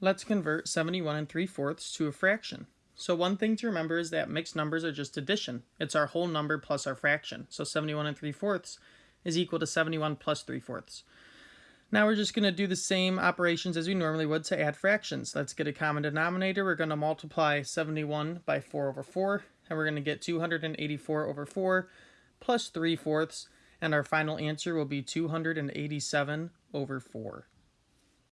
Let's convert 71 and 3 fourths to a fraction. So one thing to remember is that mixed numbers are just addition. It's our whole number plus our fraction. So 71 and 3 fourths is equal to 71 plus 3 fourths. Now we're just going to do the same operations as we normally would to add fractions. Let's get a common denominator. We're going to multiply 71 by 4 over 4, and we're going to get 284 over 4 plus 3 fourths, and our final answer will be 287 over 4.